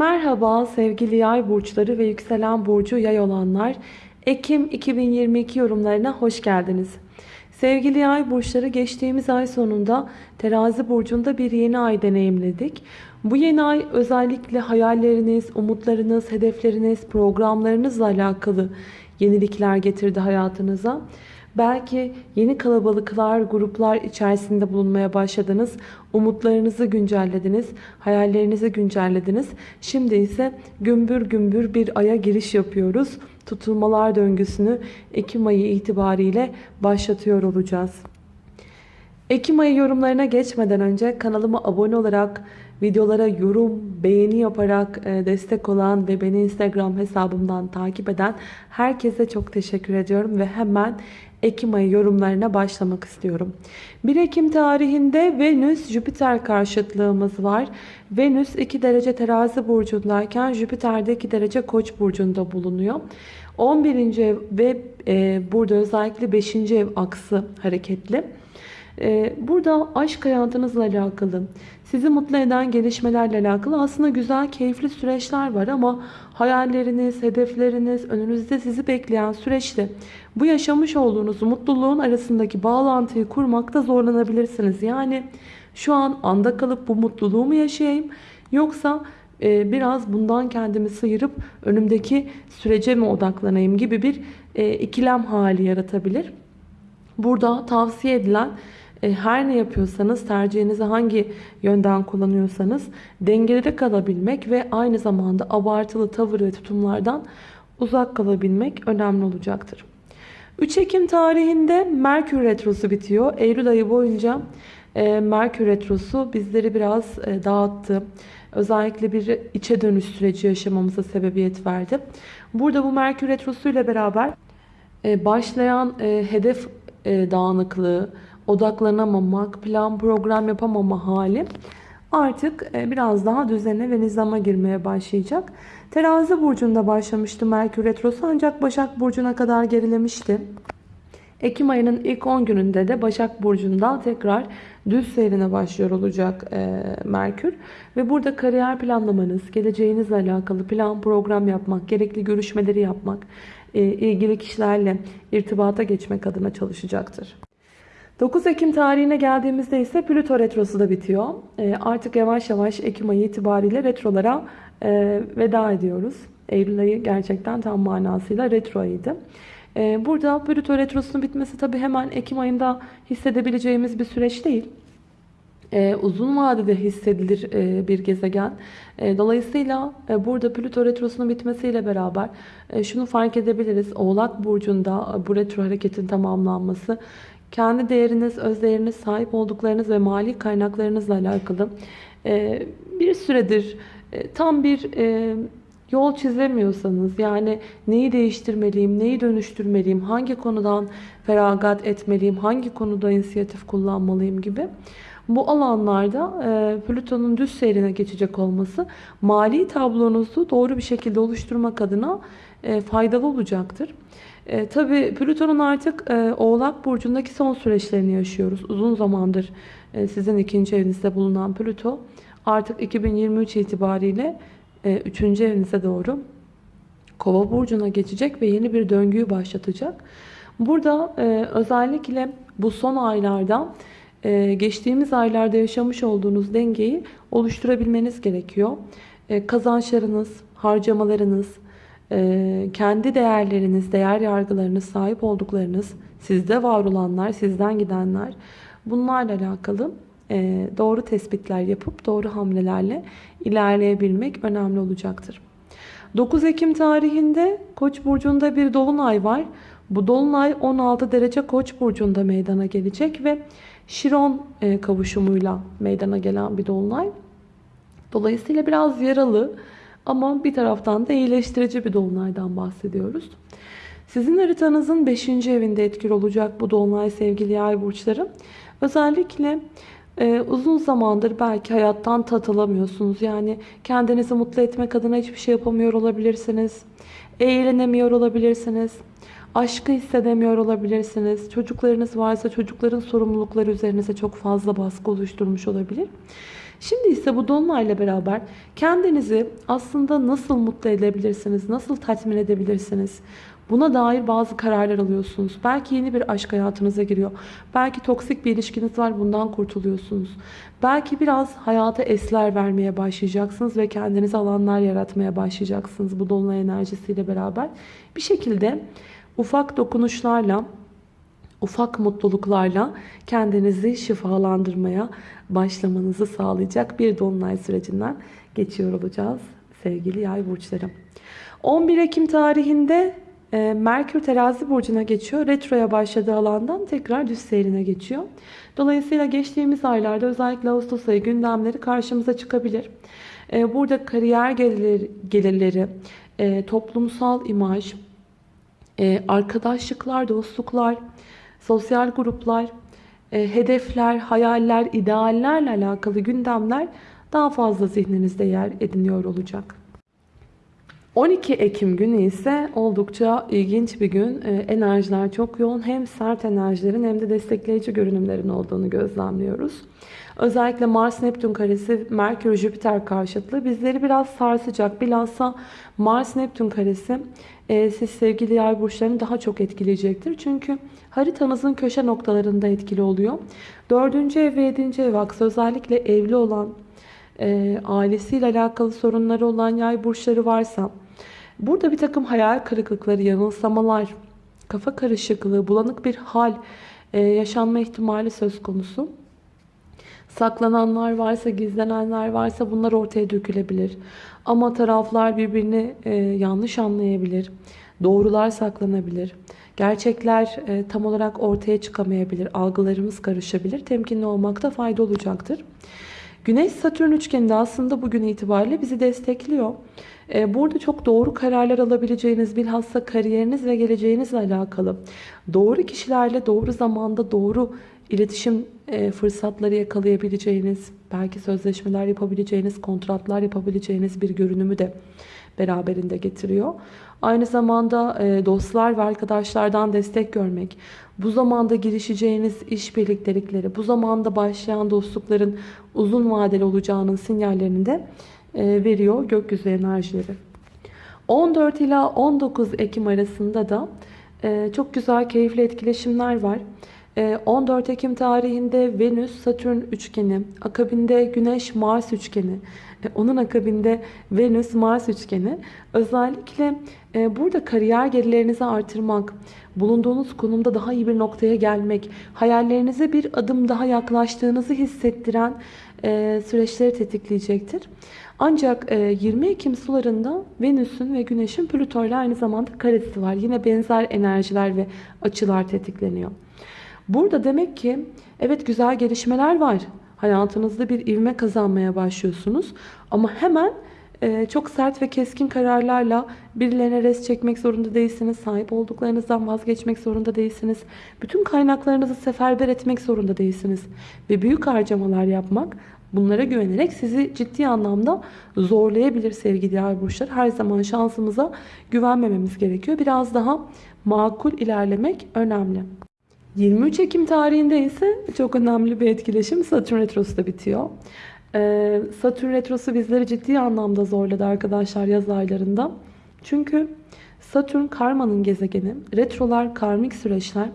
Merhaba sevgili yay burçları ve yükselen burcu yay olanlar. Ekim 2022 yorumlarına hoş geldiniz. Sevgili yay burçları geçtiğimiz ay sonunda terazi burcunda bir yeni ay deneyimledik. Bu yeni ay özellikle hayalleriniz, umutlarınız, hedefleriniz, programlarınızla alakalı yenilikler getirdi hayatınıza. Belki yeni kalabalıklar, gruplar içerisinde bulunmaya başladınız. Umutlarınızı güncellediniz, hayallerinizi güncellediniz. Şimdi ise gümbür gümbür bir aya giriş yapıyoruz. Tutulmalar döngüsünü Ekim ayı itibariyle başlatıyor olacağız. Ekim ayı yorumlarına geçmeden önce kanalıma abone olarak, videolara yorum, beğeni yaparak e, destek olan ve beni Instagram hesabımdan takip eden herkese çok teşekkür ediyorum ve hemen Ekim ayı yorumlarına başlamak istiyorum. 1 Ekim tarihinde Venüs-Jüpiter karşıtlığımız var. Venüs 2 derece terazi burcundayken Jüpiter de 2 derece koç burcunda bulunuyor. 11. ev ve e, burada özellikle 5. ev aksı hareketli. E, burada aşk hayatınızla alakalı, sizi mutlu eden gelişmelerle alakalı aslında güzel, keyifli süreçler var ama hayalleriniz, hedefleriniz, önünüzde sizi bekleyen süreçte bu yaşamış olduğunuz mutluluğun arasındaki bağlantıyı kurmakta zorlanabilirsiniz. Yani şu an anda kalıp bu mutluluğu mu yaşayayım yoksa e, biraz bundan kendimi sıyırıp önümdeki sürece mi odaklanayım gibi bir e, ikilem hali yaratabilir. Burada tavsiye edilen e, her ne yapıyorsanız tercihinizi hangi yönden kullanıyorsanız dengede kalabilmek ve aynı zamanda abartılı tavır ve tutumlardan uzak kalabilmek önemli olacaktır. 3 Ekim tarihinde Merkür Retrosu bitiyor. Eylül ayı boyunca e, Merkür Retrosu bizleri biraz e, dağıttı. Özellikle bir içe dönüş süreci yaşamamıza sebebiyet verdi. Burada bu Merkür Retrosu ile beraber başlayan hedef dağınıklığı, odaklanamamak, plan program yapamama hali artık e, biraz daha düzene ve nizama girmeye başlayacak. Terazi burcunda başlamıştı Merkür Retrosu ancak Başak Burcu'na kadar gerilemişti. Ekim ayının ilk 10 gününde de Başak Burcu'nda tekrar düz seyrine başlıyor olacak e, Merkür. Ve burada kariyer planlamanız, geleceğinizle alakalı plan program yapmak, gerekli görüşmeleri yapmak, e, ilgili kişilerle irtibata geçmek adına çalışacaktır. 9 Ekim tarihine geldiğimizde ise Plüto retrosu da bitiyor. E, artık yavaş yavaş Ekim ayı itibariyle retrolara e, veda ediyoruz. Eylül ayı gerçekten tam manasıyla retro ayıydı. E, burada Plüto retrosunun bitmesi tabi hemen Ekim ayında hissedebileceğimiz bir süreç değil. Ee, uzun vadede hissedilir e, bir gezegen. E, dolayısıyla e, burada Plüto retrosunun bitmesiyle beraber e, şunu fark edebiliriz. Oğlak burcunda e, bu retro hareketin tamamlanması kendi değeriniz, öz değeriniz, sahip olduklarınız ve mali kaynaklarınızla alakalı e, bir süredir e, tam bir e, yol çizemiyorsanız yani neyi değiştirmeliyim, neyi dönüştürmeliyim, hangi konudan feragat etmeliyim, hangi konuda inisiyatif kullanmalıyım gibi bu alanlarda Plüton'un düz seyrine geçecek olması mali tablonuzu doğru bir şekilde oluşturmak adına faydalı olacaktır. E, Tabi Plüton'un artık e, Oğlak Burcu'ndaki son süreçlerini yaşıyoruz. Uzun zamandır e, sizin ikinci evinizde bulunan Plüto artık 2023 itibariyle e, üçüncü evinize doğru Kova Burcu'na geçecek ve yeni bir döngüyü başlatacak. Burada e, özellikle bu son aylarda e, geçtiğimiz aylarda yaşamış olduğunuz dengeyi oluşturabilmeniz gerekiyor. E, kazançlarınız, harcamalarınız, ee, kendi değerleriniz, değer yargılarınız, sahip olduklarınız, sizde var olanlar, sizden gidenler bunlarla alakalı e, doğru tespitler yapıp doğru hamlelerle ilerleyebilmek önemli olacaktır. 9 Ekim tarihinde Koç burcunda bir dolunay var. Bu dolunay 16 derece Koç burcunda meydana gelecek ve Şiron e, kavuşumuyla meydana gelen bir dolunay. Dolayısıyla biraz yaralı, ama bir taraftan da iyileştirici bir dolunaydan bahsediyoruz. Sizin haritanızın 5. evinde etkili olacak bu dolunay sevgili yay burçları. Özellikle e, uzun zamandır belki hayattan tat alamıyorsunuz. Yani kendinizi mutlu etmek adına hiçbir şey yapamıyor olabilirsiniz. Eğlenemiyor olabilirsiniz. Aşkı hissedemiyor olabilirsiniz. Çocuklarınız varsa çocukların sorumlulukları üzerinize çok fazla baskı oluşturmuş olabilir. Şimdi ise bu dolunayla beraber kendinizi aslında nasıl mutlu edebilirsiniz, nasıl tatmin edebilirsiniz? Buna dair bazı kararlar alıyorsunuz. Belki yeni bir aşk hayatınıza giriyor. Belki toksik bir ilişkiniz var bundan kurtuluyorsunuz. Belki biraz hayata esler vermeye başlayacaksınız ve kendinize alanlar yaratmaya başlayacaksınız bu dolunay enerjisiyle beraber. Bir şekilde ufak dokunuşlarla ufak mutluluklarla kendinizi şifalandırmaya başlamanızı sağlayacak bir dolunay sürecinden geçiyor olacağız sevgili yay burçları. 11 Ekim tarihinde e, Merkür terazi burcuna geçiyor. Retroya başladığı alandan tekrar düz seyrine geçiyor. Dolayısıyla geçtiğimiz aylarda özellikle Ağustos ayı gündemleri karşımıza çıkabilir. E, burada kariyer gelirleri, e, toplumsal imaj, arkadaşlıklar, dostluklar, sosyal gruplar, hedefler, hayaller, ideallerle alakalı gündemler daha fazla zihninizde yer ediniyor olacak. 12 Ekim günü ise oldukça ilginç bir gün. Ee, enerjiler çok yoğun. Hem sert enerjilerin hem de destekleyici görünümlerin olduğunu gözlemliyoruz. Özellikle Mars-Neptün karesi, Merkür-Jüpiter karşıtlığı bizleri biraz sarsacak. Bilhassa Mars-Neptün karesi e, siz sevgili yay burçlarını daha çok etkileyecektir. Çünkü haritanızın köşe noktalarında etkili oluyor. 4. ev ve 7. ev aksı özellikle evli olan, e, ailesiyle alakalı sorunları olan yay burçları varsa burada bir takım hayal kırıklıkları, yanılsamalar, kafa karışıklığı, bulanık bir hal e, yaşanma ihtimali söz konusu. Saklananlar varsa, gizlenenler varsa bunlar ortaya dökülebilir. Ama taraflar birbirini e, yanlış anlayabilir. Doğrular saklanabilir. Gerçekler e, tam olarak ortaya çıkamayabilir. Algılarımız karışabilir. Temkinli olmakta fayda olacaktır. Güneş Satürn üçgeni de aslında bugün itibariyle bizi destekliyor. Ee, burada çok doğru kararlar alabileceğiniz bilhassa kariyeriniz ve geleceğinizle alakalı doğru kişilerle doğru zamanda doğru iletişim e, fırsatları yakalayabileceğiniz, belki sözleşmeler yapabileceğiniz, kontratlar yapabileceğiniz bir görünümü de beraberinde getiriyor. Aynı zamanda e, dostlar ve arkadaşlardan destek görmek, bu zamanda girişeceğiniz iş birliktelikleri, bu zamanda başlayan dostlukların uzun vadeli olacağının sinyallerini de e, veriyor gökyüzü enerjileri. 14 ila 19 Ekim arasında da e, çok güzel keyifli etkileşimler var. 14 Ekim tarihinde Venüs Satürn üçgeni, akabinde Güneş Mars üçgeni, onun akabinde Venüs Mars üçgeni özellikle e, burada kariyer gelirlerinizi artırmak, bulunduğunuz konumda daha iyi bir noktaya gelmek, hayallerinize bir adım daha yaklaştığınızı hissettiren e, süreçleri tetikleyecektir. Ancak 20 e, Ekim sularında Venüs'ün ve Güneş'in Plüto ile aynı zamanda karesi var. Yine benzer enerjiler ve açılar tetikleniyor. Burada demek ki evet güzel gelişmeler var. Hayatınızda bir ivme kazanmaya başlıyorsunuz. Ama hemen e, çok sert ve keskin kararlarla birilerine res çekmek zorunda değilsiniz. Sahip olduklarınızdan vazgeçmek zorunda değilsiniz. Bütün kaynaklarınızı seferber etmek zorunda değilsiniz. Ve büyük harcamalar yapmak bunlara güvenerek sizi ciddi anlamda zorlayabilir sevgili diğer burçlar. Her zaman şansımıza güvenmememiz gerekiyor. Biraz daha makul ilerlemek önemli. 23 Ekim tarihinde ise çok önemli bir etkileşim Satürn Retrosu da bitiyor. Ee, Satürn Retrosu bizleri ciddi anlamda zorladı arkadaşlar yaz aylarında. Çünkü Satürn karmanın gezegeni. Retrolar karmik süreçler.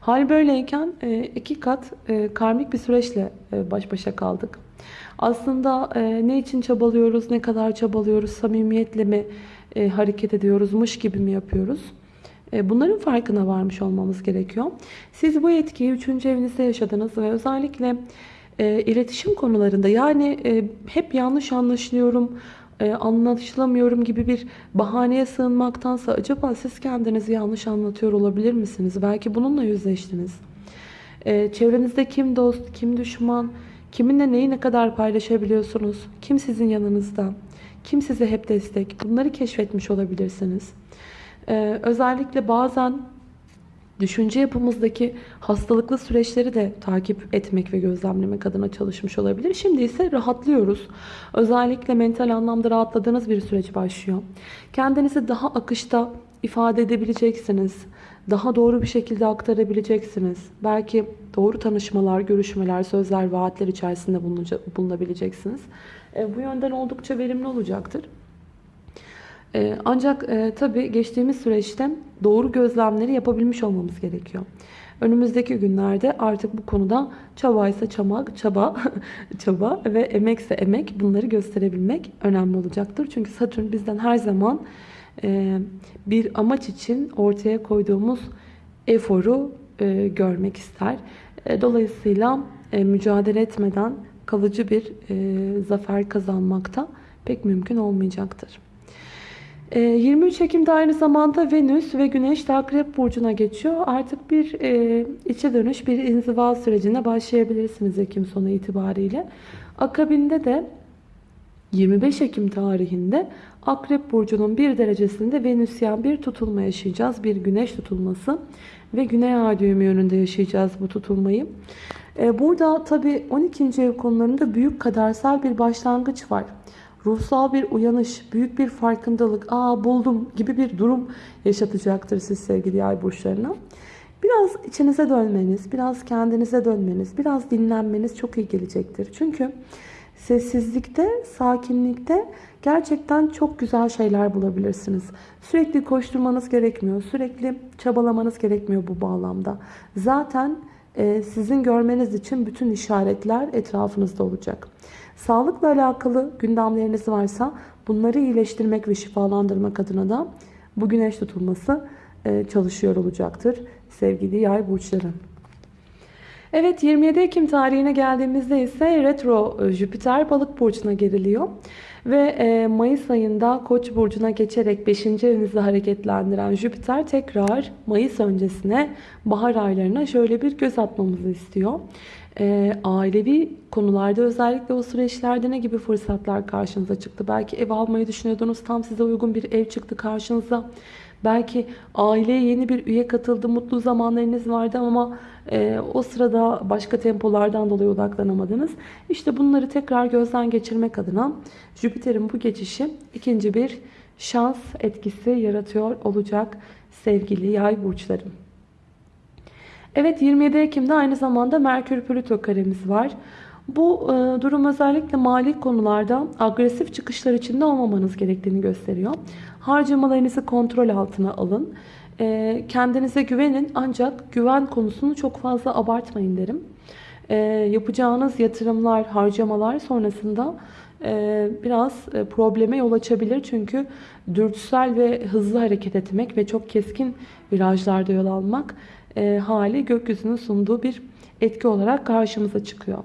Hal böyleyken e, iki kat e, karmik bir süreçle e, baş başa kaldık. Aslında ne için çabalıyoruz, ne kadar çabalıyoruz, samimiyetle mi hareket ediyoruzmuş gibi mi yapıyoruz? E, bunların farkına varmış olmamız gerekiyor. Siz bu etkiyi 3. evinizde yaşadınız ve özellikle e, iletişim konularında yani e, hep yanlış anlaşılıyorum, e, anlaşılamıyorum gibi bir bahaneye sığınmaktansa acaba siz kendinizi yanlış anlatıyor olabilir misiniz? Belki bununla yüzleştiniz. E, çevrenizde kim dost, kim düşman, kiminle neyi ne kadar paylaşabiliyorsunuz, kim sizin yanınızda, kim size hep destek bunları keşfetmiş olabilirsiniz. Ee, özellikle bazen düşünce yapımızdaki hastalıklı süreçleri de takip etmek ve gözlemlemek adına çalışmış olabilir. Şimdi ise rahatlıyoruz. Özellikle mental anlamda rahatladığınız bir süreç başlıyor. Kendinizi daha akışta ifade edebileceksiniz. Daha doğru bir şekilde aktarabileceksiniz. Belki doğru tanışmalar, görüşmeler, sözler, vaatler içerisinde bulunabileceksiniz. E, bu yönden oldukça verimli olacaktır. E, ancak e, tabii geçtiğimiz süreçte doğru gözlemleri yapabilmiş olmamız gerekiyor. Önümüzdeki günlerde artık bu konuda çabaysa çamak, çaba, çaba ve emekse emek bunları gösterebilmek önemli olacaktır. Çünkü Satürn bizden her zaman e, bir amaç için ortaya koyduğumuz eforu e, görmek ister. E, dolayısıyla mücadele etmeden kalıcı bir zafer kazanmakta pek mümkün olmayacaktır. 23 Ekim'de aynı zamanda Venüs ve Güneş de Akrep Burcu'na geçiyor. Artık bir içe dönüş, bir inziva sürecine başlayabilirsiniz Ekim sonu itibariyle. Akabinde de 25 Ekim tarihinde Akrep Burcu'nun bir derecesinde Venüsyen bir tutulma yaşayacağız. Bir güneş tutulması ve Güney Ay düğümü yönünde yaşayacağız bu tutulmayı. Ee, burada tabi 12. ev konularında büyük kadersel bir başlangıç var. Ruhsal bir uyanış, büyük bir farkındalık, aa buldum gibi bir durum yaşatacaktır siz sevgili yay burçlarına. Biraz içinize dönmeniz, biraz kendinize dönmeniz, biraz dinlenmeniz çok iyi gelecektir. Çünkü sessizlikte, sakinlikte gerçekten çok güzel şeyler bulabilirsiniz. Sürekli koşturmanız gerekmiyor. Sürekli çabalamanız gerekmiyor bu bağlamda. Zaten sizin görmeniz için bütün işaretler etrafınızda olacak. Sağlıkla alakalı gündemleriniz varsa bunları iyileştirmek ve şifalandırmak adına da bu güneş tutulması e, çalışıyor olacaktır sevgili yay burçları. Evet 27 Ekim tarihine geldiğimizde ise retro e, Jüpiter balık burcuna geriliyor. Ve e, Mayıs ayında Koç burcuna geçerek 5. evinizde hareketlendiren Jüpiter tekrar Mayıs öncesine bahar aylarına şöyle bir göz atmamızı istiyor. E, ailevi konularda özellikle o süreçlerde ne gibi fırsatlar karşınıza çıktı? Belki ev almayı düşünüyordunuz tam size uygun bir ev çıktı karşınıza. Belki aileye yeni bir üye katıldı, mutlu zamanlarınız vardı ama e, o sırada başka tempolardan dolayı odaklanamadınız. İşte bunları tekrar gözden geçirmek adına Jüpiter'in bu geçişi ikinci bir şans etkisi yaratıyor olacak sevgili yay burçlarım. Evet 27 Ekim'de aynı zamanda Merkür Plüto karemiz var. Bu e, durum özellikle mali konularda agresif çıkışlar içinde olmamanız gerektiğini gösteriyor. Harcamalarınızı kontrol altına alın. E, kendinize güvenin ancak güven konusunu çok fazla abartmayın derim. E, yapacağınız yatırımlar, harcamalar sonrasında e, biraz e, probleme yol açabilir. Çünkü dürtüsel ve hızlı hareket etmek ve çok keskin virajlarda yol almak e, hali gökyüzünün sunduğu bir etki olarak karşımıza çıkıyor.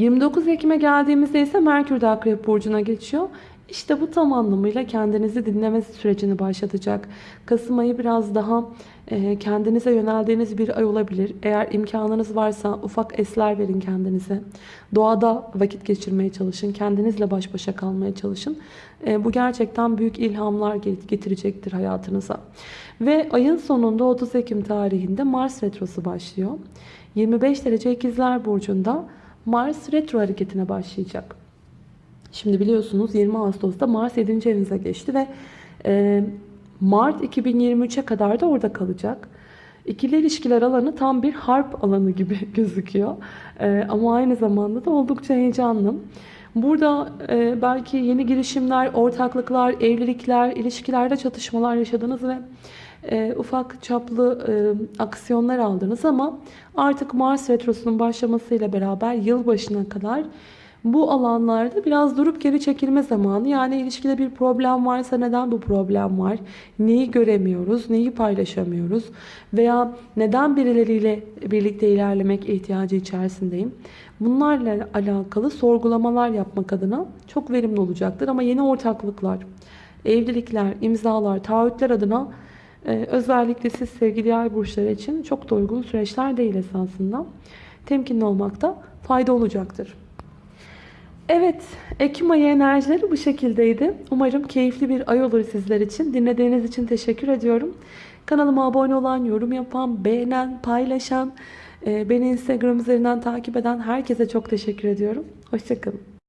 29 Ekim'e geldiğimizde ise Merkür de Akrep Burcu'na geçiyor. İşte bu tam anlamıyla kendinizi dinleme sürecini başlatacak. Kasım ayı biraz daha e, kendinize yöneldiğiniz bir ay olabilir. Eğer imkanınız varsa ufak esler verin kendinize. Doğada vakit geçirmeye çalışın. Kendinizle baş başa kalmaya çalışın. E, bu gerçekten büyük ilhamlar getirecektir hayatınıza. Ve ayın sonunda 30 Ekim tarihinde Mars Retrosu başlıyor. 25 derece ikizler burcunda Mars retro hareketine başlayacak. Şimdi biliyorsunuz 20 Ağustos'ta Mars 7. evinize geçti ve e, Mart 2023'e kadar da orada kalacak. İkili ilişkiler alanı tam bir harp alanı gibi gözüküyor. E, ama aynı zamanda da oldukça heyecanlı. Burada e, belki yeni girişimler, ortaklıklar, evlilikler, ilişkilerde çatışmalar yaşadınız ve e, ufak çaplı e, aksiyonlar aldınız ama artık Mars Retrosu'nun başlamasıyla beraber yılbaşına kadar bu alanlarda biraz durup geri çekilme zamanı. Yani ilişkide bir problem varsa neden bu problem var? Neyi göremiyoruz? Neyi paylaşamıyoruz? Veya neden birileriyle birlikte ilerlemek ihtiyacı içerisindeyim? Bunlarla alakalı sorgulamalar yapmak adına çok verimli olacaktır. Ama yeni ortaklıklar, evlilikler, imzalar, taahhütler adına ee, özellikle siz sevgili yay burçları için çok da uygun süreçler değil esasında. Temkinli olmakta fayda olacaktır. Evet, Ekim ayı enerjileri bu şekildeydi. Umarım keyifli bir ay olur sizler için. Dinlediğiniz için teşekkür ediyorum. Kanalıma abone olan, yorum yapan, beğenen, paylaşan, e, beni Instagram üzerinden takip eden herkese çok teşekkür ediyorum. Hoşçakalın.